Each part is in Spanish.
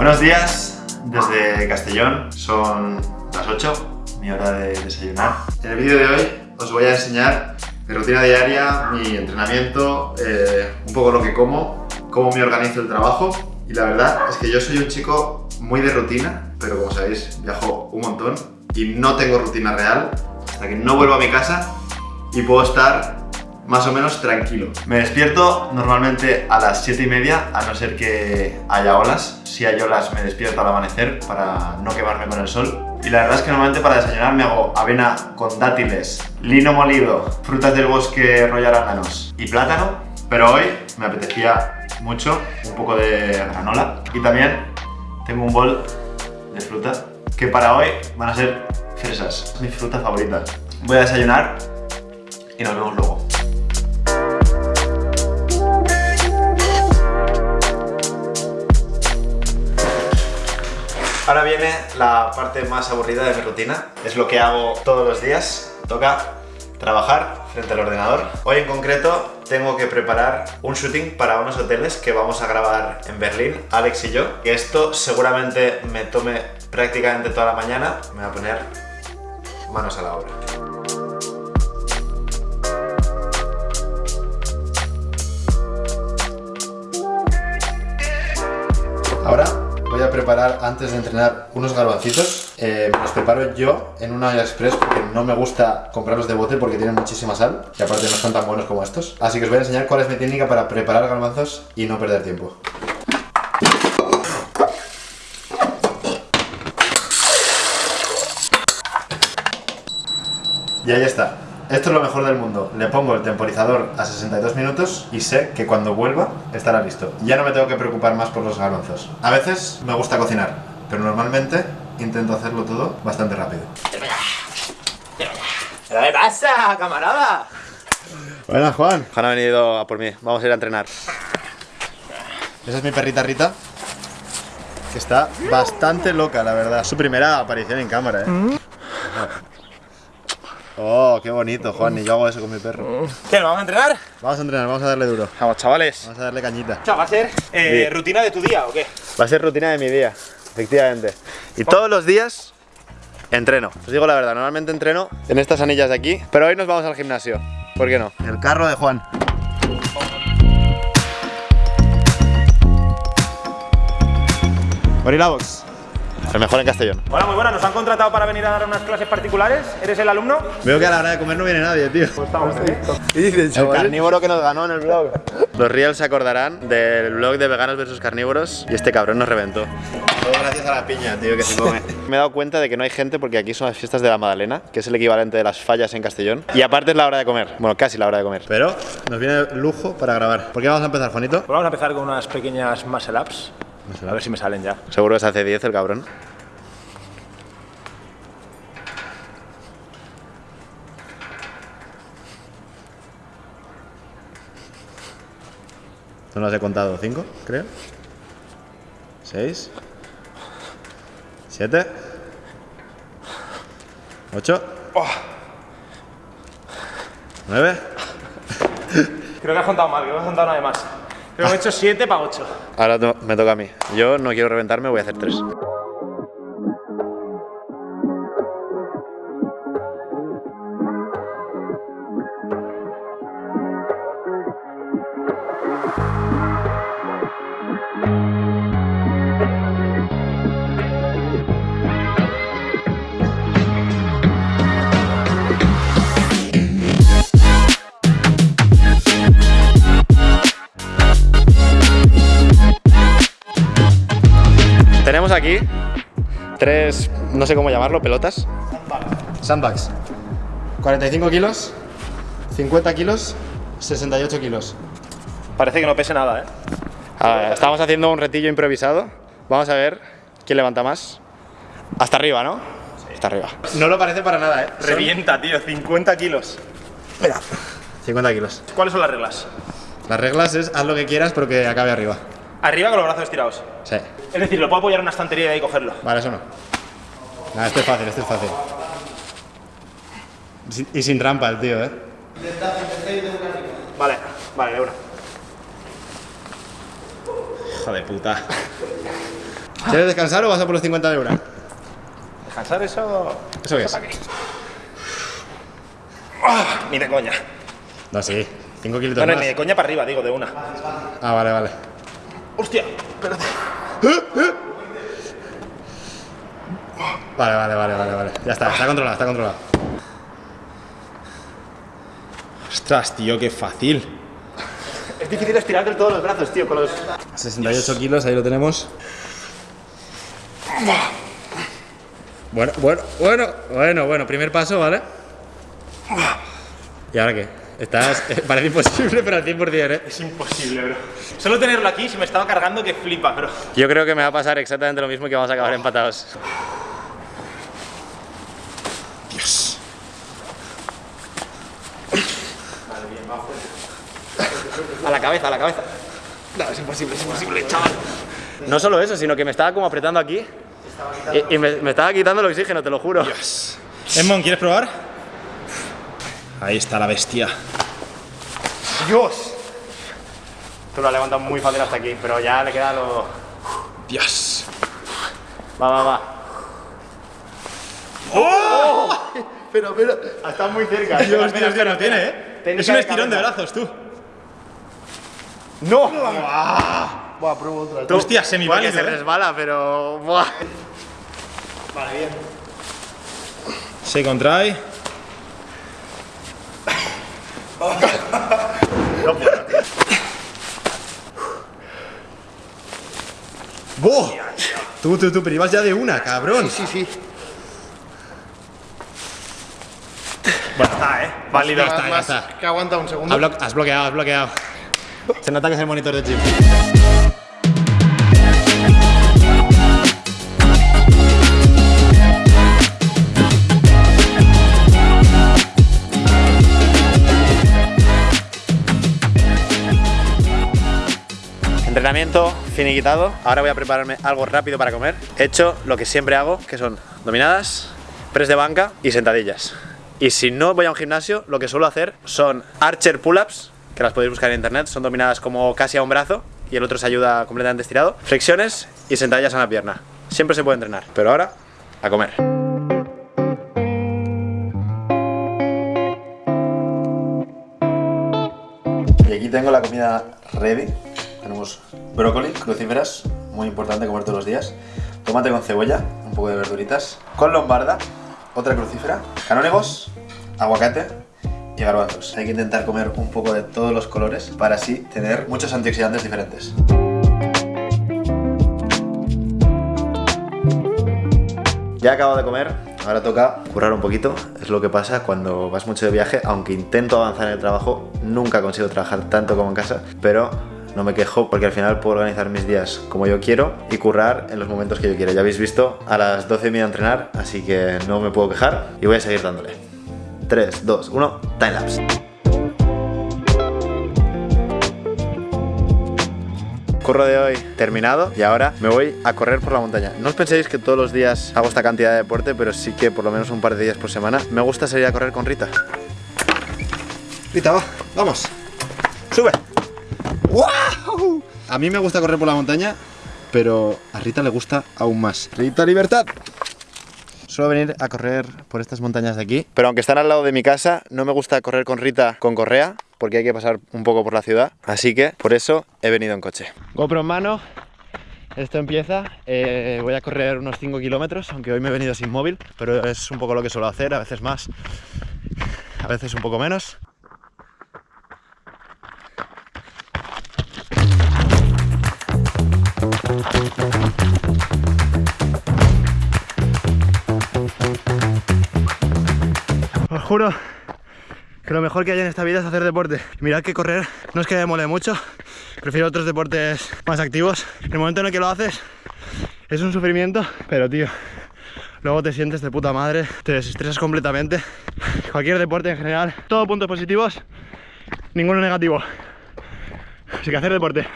Buenos días desde Castellón, son las 8, mi hora de desayunar. En el vídeo de hoy os voy a enseñar mi rutina diaria, mi entrenamiento, eh, un poco lo que como, cómo me organizo el trabajo y la verdad es que yo soy un chico muy de rutina, pero como sabéis viajo un montón y no tengo rutina real hasta que no vuelvo a mi casa y puedo estar más o menos tranquilo. Me despierto normalmente a las 7 y media, a no ser que haya olas. Si hay olas me despierto al amanecer para no quemarme con el sol. Y la verdad es que normalmente para desayunar me hago avena con dátiles, lino molido, frutas del bosque rollo arándanos y plátano. Pero hoy me apetecía mucho un poco de granola y también tengo un bol de fruta que para hoy van a ser fresas, mi fruta favorita. Voy a desayunar y nos vemos luego. Ahora viene la parte más aburrida de mi rutina. Es lo que hago todos los días. Toca trabajar frente al ordenador. Hoy en concreto tengo que preparar un shooting para unos hoteles que vamos a grabar en Berlín, Alex y yo. Y esto seguramente me tome prácticamente toda la mañana. Me voy a poner manos a la obra. Ahora antes de entrenar unos garbancitos. Eh, los preparo yo en una olla express porque no me gusta comprarlos de bote porque tienen muchísima sal y aparte no son tan buenos como estos. Así que os voy a enseñar cuál es mi técnica para preparar garbanzos y no perder tiempo. Y ahí está. Esto es lo mejor del mundo. Le pongo el temporizador a 62 minutos y sé que cuando vuelva estará listo. Ya no me tengo que preocupar más por los garbanzos. A veces me gusta cocinar, pero normalmente intento hacerlo todo bastante rápido. ¿Qué pasa, camarada? Buenas, Juan. Juan ha venido a por mí. Vamos a ir a entrenar. Esa es mi perrita Rita. Que está bastante loca, la verdad. Su primera aparición en cámara, ¿eh? Oh, qué bonito, Juan. Y yo hago eso con mi perro. ¿Qué, ¿nos vamos a entrenar? Vamos a entrenar, vamos a darle duro. Vamos, chavales. Vamos a darle cañita. O sea, ¿va a ser eh, Sí. rutina de tu día o qué? Va a ser rutina de mi día, efectivamente. Y todos los días entreno. Os digo la verdad, normalmente entreno en estas anillas de aquí, pero hoy nos vamos al gimnasio. ¿Por qué no? El carro de Juan. El mejor en Castellón. Hola, muy buenas. Nos han contratado para venir a dar unas clases particulares. ¿Eres el alumno? Veo que a la hora de comer no viene nadie, tío. Estamos ¿Qué dices, El carnívoro que nos ganó en el blog. Los reals se acordarán del blog de veganos versus carnívoros y este cabrón nos reventó. Todo gracias a la piña, tío, que se come. Me he dado cuenta de que no hay gente porque aquí son las fiestas de la Madalena, que es el equivalente de las fallas en Castellón. Y aparte es la hora de comer. Bueno, casi la hora de comer. Pero nos viene lujo para grabar. ¿Por qué vamos a empezar, Juanito? Pues vamos a empezar con unas pequeñas muscle ups. A ver si me salen ya. Seguro que se hace 10 el cabrón. No las he contado, 5, creo. 6. 7. 8. 9. Creo que has contado mal, creo que has contado nada más. Que he hecho 7 para 8. Ahora me toca a mí. Yo no quiero reventarme, voy a hacer 3. Tenemos aquí tres, no sé cómo llamarlo, pelotas. Sandbags. 45 kilos, 50 kilos, 68 kilos. Parece que no pese nada, ¿eh? Estamos haciendo un retillo improvisado. Vamos a ver quién levanta más. Hasta arriba, ¿no? Hasta arriba. No lo parece para nada, ¿eh? Revienta, tío, 50 kilos. 50 kilos. ¿Cuáles son las reglas? Las reglas es haz lo que quieras, pero que acabe arriba. Arriba con los brazos estirados. Sí. Es decir, lo puedo apoyar en una estantería y cogerlo. Vale, eso no. Nada, este es fácil, este es fácil. Sin- Y sin trampa el tío, ¿eh? Vale, vale, de una. Hijo de puta. ¿Quieres descansar o vas a por los 50 de hora? Descansar eso. ¿Eso qué es? para qué? Ah, ni de coña. No, sí. 5 No, kilitos no, más. ni de coña para arriba, digo, de una. Ah, vale, vale. Hostia, espérate. Vale, vale, vale, vale, vale. Ya está, está controlado, está controlado. Ostras, tío, qué fácil. Es difícil estirar del todo los brazos, tío, con los. 68 kilos, ahí lo tenemos. Bueno, bueno, bueno, bueno, bueno, primer paso, ¿vale? ¿Y ahora qué? Estás. eh, Parece imposible, pero al 100%, ¿eh? Es imposible, bro. Solo tenerlo aquí se me estaba cargando que flipa, bro. Yo creo que me va a pasar exactamente lo mismo y que vamos a acabar empatados. Dios. A la cabeza, a la cabeza. No, es imposible, es imposible, chaval. No solo eso, sino que me estaba como apretando aquí. Y, y me, me estaba quitando el oxígeno, te lo juro. Edmond, ¿quieres probar? Ahí está la bestia. ¡Dios! Tú lo has levantado muy fácil hasta aquí, pero ya le queda lo. Dios. Va, va, va. ¡Oh! pero, pero. Ha estado muy cerca. Dios, Espera, Dios, espera, no tiene. ¿eh? Técnica Es un estirón de brazos, tú. ¡No! Buah, pruebo otra. Hostia, semiválido, se ¿eh? resbala, pero. Buah. Vale, bien. Se contrae. ¡Buah! Tú, tú, tú, pero ibas ya de una, cabrón. Sí, sí. Bueno, está, ¿eh? Válido, está, está. Que aguanta un segundo. Has bloqueado, has bloqueado. Se nota que es el monitor de chip. Finiquitado. Ahora voy a prepararme algo rápido para comer. He hecho lo que siempre hago, que son dominadas, press de banca y sentadillas. Y si no voy a un gimnasio, lo que suelo hacer son archer pull-ups, que las podéis buscar en internet, son dominadas como casi a un brazo y el otro se ayuda completamente estirado. Flexiones y sentadillas a la pierna. Siempre se puede entrenar, pero ahora a comer. Y aquí tengo la comida ready. Tenemos brócoli, crucíferas, muy importante comer todos los días. Tomate con cebolla, un poco de verduritas. Con lombarda, otra crucífera. Canónigos, aguacate y garbanzos. Hay que intentar comer un poco de todos los colores para así tener muchos antioxidantes diferentes. Ya acabo de comer, ahora toca currar un poquito. Es lo que pasa cuando vas mucho de viaje, aunque intento avanzar en el trabajo, nunca consigo trabajar tanto como en casa, pero no me quejo porque al final puedo organizar mis días como yo quiero y currar en los momentos que yo quiera. Ya habéis visto, a las 12 me voy a entrenar, así que no me puedo quejar y voy a seguir dándole. 3, 2, 1, timelapse. Curro de hoy terminado y ahora me voy a correr por la montaña. No os penséis que todos los días hago esta cantidad de deporte, pero sí que por lo menos un par de días por semana me gusta salir a correr con Rita. Rita, va, vamos. ¡Sube! ¡Wow! A mí me gusta correr por la montaña, pero a Rita le gusta aún más. Rita Libertad. Suelo venir a correr por estas montañas de aquí, pero aunque están al lado de mi casa, no me gusta correr con Rita con correa, porque hay que pasar un poco por la ciudad, así que por eso he venido en coche. GoPro en mano. Esto empieza. Eh, voy a correr unos 5 kilómetros, aunque hoy me he venido sin móvil, pero es un poco lo que suelo hacer, a veces más, a veces un poco menos. Os juro que lo mejor que hay en esta vida es hacer deporte. Mirad que correr no es que me mole mucho, prefiero otros deportes más activos. En el momento en el que lo haces es un sufrimiento, pero tío, luego te sientes de puta madre, te desestresas completamente. Cualquier deporte en general, todo puntos positivos, ninguno negativo. Así que hacer deporte.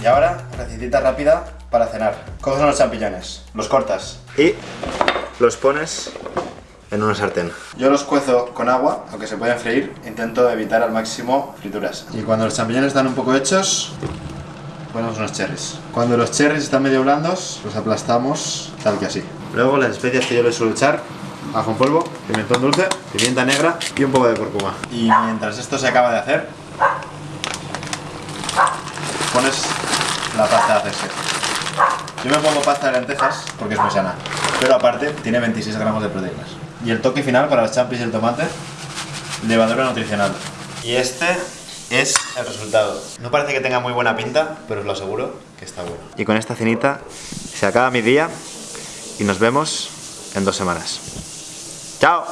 Y ahora, recetita rápida para cenar. Coges unos champiñones, los cortas y los pones en una sartén. Yo los cuezo con agua, aunque se pueden freír, intento evitar al máximo frituras. Y cuando los champiñones están un poco hechos, ponemos unos cherries. Cuando los cherries están medio blandos, los aplastamos tal que así. Luego las especias que yo les suelo echar, ajo en polvo, pimentón dulce, pimienta negra y un poco de cúrcuma. Y mientras esto se acaba de hacer, pones la pasta de hacerse. Yo me pongo pasta de lentejas porque es muy sana, pero aparte tiene 26 gramos de proteínas. Y el toque final para los champis y el tomate, levadura nutricional. Y este es el resultado. No parece que tenga muy buena pinta, pero os lo aseguro que está bueno. Y con esta cenita se acaba mi día y nos vemos en dos semanas. ¡Chao!